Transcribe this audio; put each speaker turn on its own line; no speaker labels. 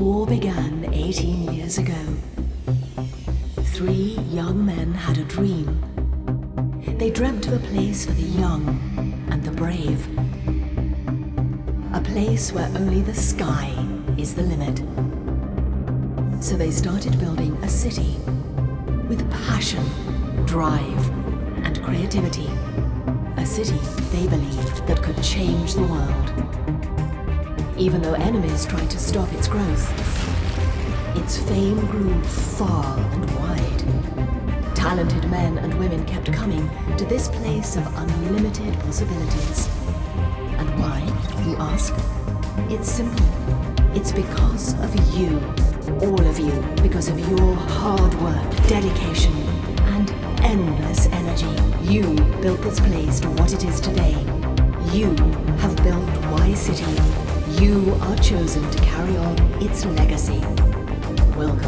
all began 18 years ago. Three young men had a dream. They dreamt of a place for the young and the brave. A place where only the sky is the limit. So they started building a city with passion, drive, and creativity. A city they believed that could change the world. Even though enemies tried to stop its growth, its fame grew far and wide. Talented men and women kept coming to this place of unlimited possibilities. And why, you ask? It's simple. It's because of you. All of you. Because of your hard work, dedication, and endless energy. You built this place to what it is today. You have built Y City. You are chosen to carry on its legacy. Welcome.